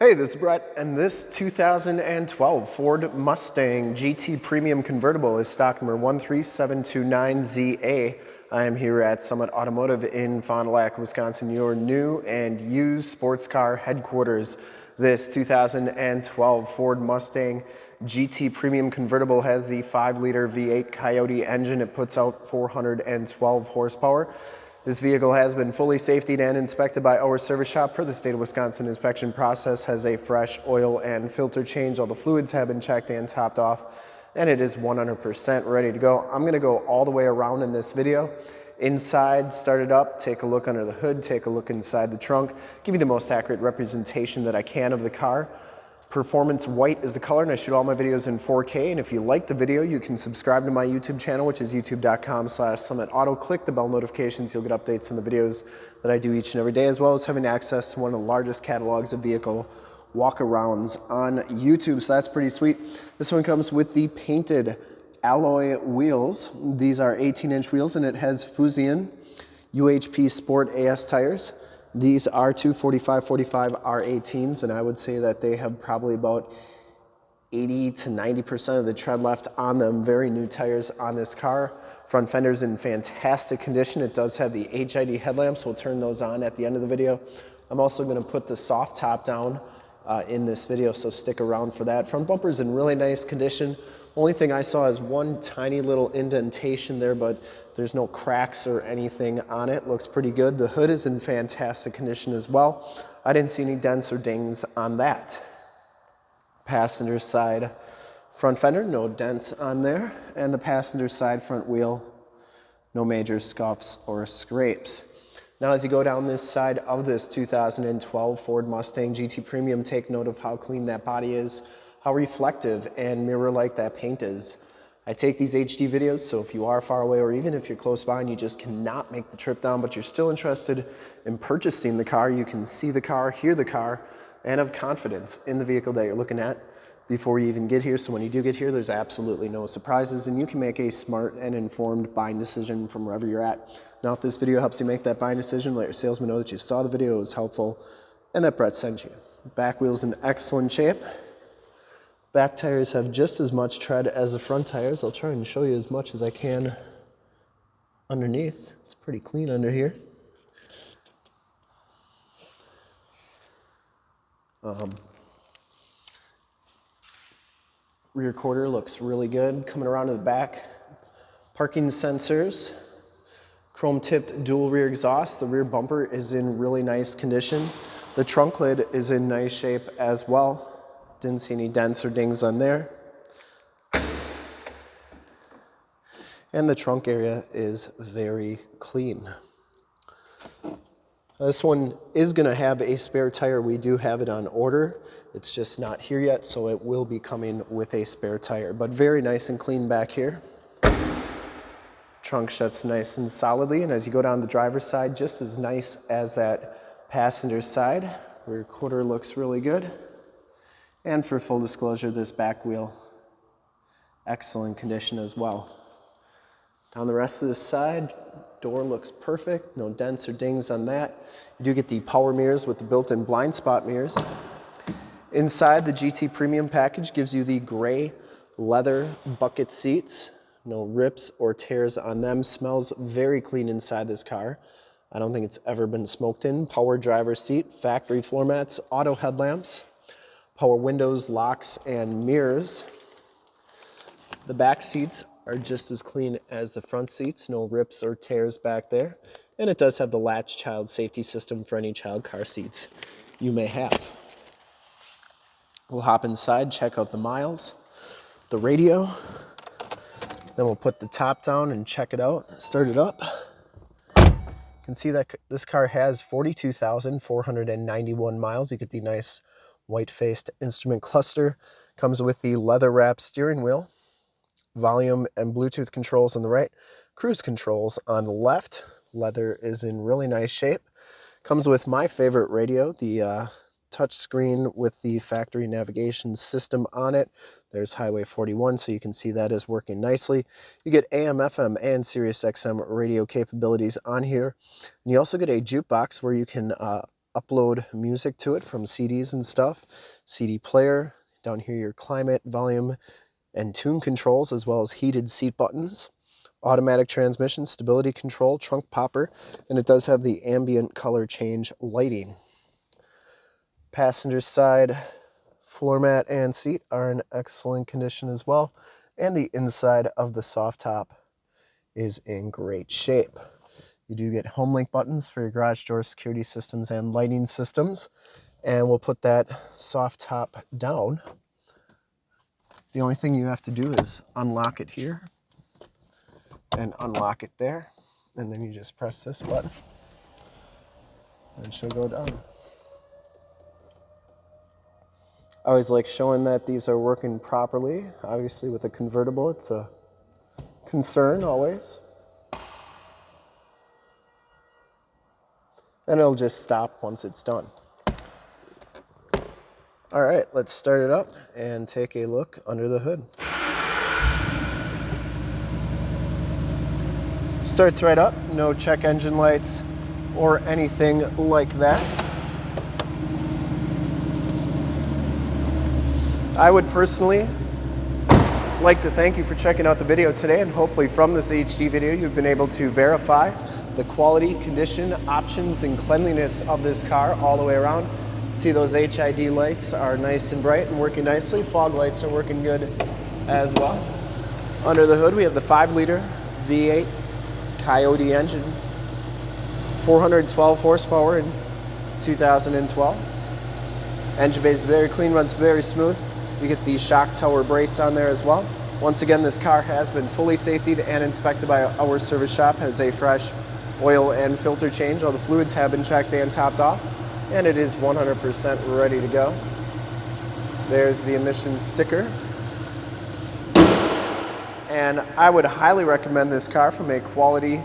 Hey, this is Brett, and this 2012 Ford Mustang GT Premium Convertible is stock number 13729ZA. I am here at Summit Automotive in Fond du Lac, Wisconsin, your new and used sports car headquarters. This 2012 Ford Mustang GT Premium Convertible has the 5-liter V8 Coyote engine. It puts out 412 horsepower. This vehicle has been fully safetied and inspected by our service shop per the state of Wisconsin inspection process, has a fresh oil and filter change. All the fluids have been checked and topped off, and it is 100% ready to go. I'm gonna go all the way around in this video. Inside, start it up, take a look under the hood, take a look inside the trunk, give you the most accurate representation that I can of the car. Performance White is the color and I shoot all my videos in 4K. And if you like the video, you can subscribe to my YouTube channel, which is youtube.com slash summit auto. Click the bell notifications. You'll get updates on the videos that I do each and every day, as well as having access to one of the largest catalogs of vehicle walk-arounds on YouTube. So that's pretty sweet. This one comes with the painted alloy wheels. These are 18 inch wheels and it has Fuzion UHP Sport AS tires. These are two 4545 R18s, and I would say that they have probably about 80 to 90% of the tread left on them. Very new tires on this car. Front fender's in fantastic condition. It does have the HID headlamps. We'll turn those on at the end of the video. I'm also gonna put the soft top down uh, in this video, so stick around for that. Front bumper's in really nice condition. Only thing I saw is one tiny little indentation there, but there's no cracks or anything on it. Looks pretty good. The hood is in fantastic condition as well. I didn't see any dents or dings on that. Passenger side front fender, no dents on there. And the passenger side front wheel, no major scuffs or scrapes. Now as you go down this side of this 2012 Ford Mustang GT Premium, take note of how clean that body is how reflective and mirror-like that paint is. I take these HD videos, so if you are far away or even if you're close by and you just cannot make the trip down, but you're still interested in purchasing the car, you can see the car, hear the car, and have confidence in the vehicle that you're looking at before you even get here. So when you do get here, there's absolutely no surprises and you can make a smart and informed buying decision from wherever you're at. Now, if this video helps you make that buying decision, let your salesman know that you saw the video, it was helpful, and that Brett sent you. Back wheel's in excellent shape. Back tires have just as much tread as the front tires. I'll try and show you as much as I can underneath. It's pretty clean under here. Um, rear quarter looks really good. Coming around to the back, parking sensors, chrome tipped dual rear exhaust. The rear bumper is in really nice condition. The trunk lid is in nice shape as well. Didn't see any dents or dings on there. And the trunk area is very clean. This one is gonna have a spare tire. We do have it on order. It's just not here yet, so it will be coming with a spare tire, but very nice and clean back here. Trunk shuts nice and solidly, and as you go down the driver's side, just as nice as that passenger side. Rear quarter looks really good. And for full disclosure, this back wheel, excellent condition as well. Down the rest of this side, door looks perfect, no dents or dings on that. You do get the power mirrors with the built-in blind spot mirrors. Inside, the GT Premium package gives you the gray leather bucket seats. No rips or tears on them. Smells very clean inside this car. I don't think it's ever been smoked in. Power driver seat, factory floor mats, auto headlamps power windows, locks, and mirrors. The back seats are just as clean as the front seats, no rips or tears back there. And it does have the latch child safety system for any child car seats you may have. We'll hop inside, check out the miles, the radio, then we'll put the top down and check it out, start it up. You can see that this car has 42,491 miles. You get the nice white-faced instrument cluster. Comes with the leather-wrapped steering wheel, volume and Bluetooth controls on the right, cruise controls on the left. Leather is in really nice shape. Comes with my favorite radio, the uh, touch screen with the factory navigation system on it. There's Highway 41, so you can see that is working nicely. You get AM, FM, and Sirius XM radio capabilities on here. And you also get a jukebox where you can uh, upload music to it from CDs and stuff. CD player, down here your climate, volume, and tune controls, as well as heated seat buttons. Automatic transmission, stability control, trunk popper, and it does have the ambient color change lighting. Passenger side floor mat and seat are in excellent condition as well, and the inside of the soft top is in great shape. You do get home link buttons for your garage door security systems and lighting systems. And we'll put that soft top down. The only thing you have to do is unlock it here and unlock it there. And then you just press this button and she'll go down. I always like showing that these are working properly. Obviously with a convertible, it's a concern always. And it'll just stop once it's done. All right, let's start it up and take a look under the hood. Starts right up, no check engine lights or anything like that. I would personally like to thank you for checking out the video today and hopefully from this HD video you've been able to verify the quality, condition, options, and cleanliness of this car all the way around. See those HID lights are nice and bright and working nicely. Fog lights are working good as well. Under the hood, we have the 5 liter V8 Coyote engine, 412 horsepower in 2012. Engine bay is very clean, runs very smooth. You get the shock tower brace on there as well. Once again, this car has been fully safetied and inspected by our service shop, has a fresh oil and filter change. All the fluids have been checked and topped off, and it is 100% ready to go. There's the emissions sticker. And I would highly recommend this car from a quality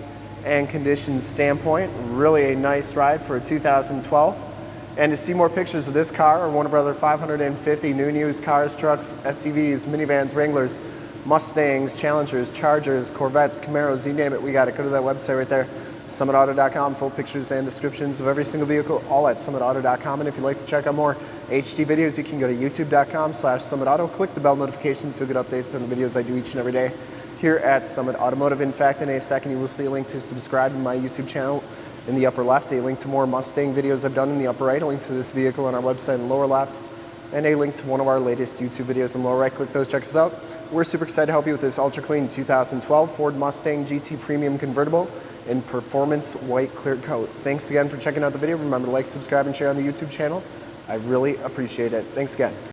and condition standpoint. Really a nice ride for a 2012. And to see more pictures of this car or one of our other 550 new and used cars, trucks, SUVs, minivans, Wranglers, Mustangs, Challengers, Chargers, Corvettes, Camaros, you name it, we got it. Go to that website right there, summitauto.com. Full pictures and descriptions of every single vehicle, all at summitauto.com. And if you'd like to check out more HD videos, you can go to youtube.com slash summitauto. Click the bell notifications so you get updates on the videos I do each and every day here at Summit Automotive. In fact, in a second, you will see a link to subscribe to my YouTube channel in the upper left, a link to more Mustang videos I've done in the upper right, a link to this vehicle on our website in the lower left, and a link to one of our latest YouTube videos in the lower right. Click those, check us out. We're super excited to help you with this ultra clean 2012 Ford Mustang GT Premium Convertible in performance white clear coat. Thanks again for checking out the video. Remember to like, subscribe, and share on the YouTube channel. I really appreciate it. Thanks again.